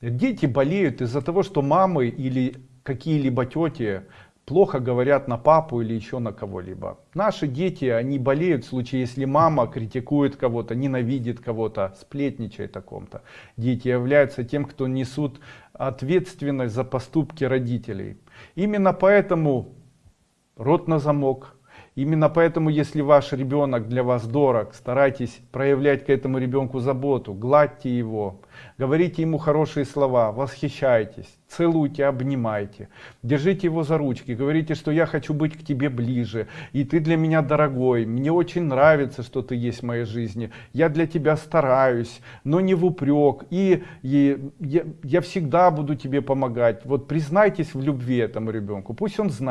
Дети болеют из-за того, что мамы или какие-либо тети плохо говорят на папу или еще на кого-либо. Наши дети, они болеют в случае, если мама критикует кого-то, ненавидит кого-то, сплетничает о ком-то. Дети являются тем, кто несут ответственность за поступки родителей. Именно поэтому рот на замок, Именно поэтому, если ваш ребенок для вас дорог, старайтесь проявлять к этому ребенку заботу, гладьте его, говорите ему хорошие слова, восхищайтесь, целуйте, обнимайте, держите его за ручки, говорите, что я хочу быть к тебе ближе, и ты для меня дорогой, мне очень нравится, что ты есть в моей жизни, я для тебя стараюсь, но не в упрек, и, и я, я всегда буду тебе помогать. Вот признайтесь в любви этому ребенку, пусть он знает,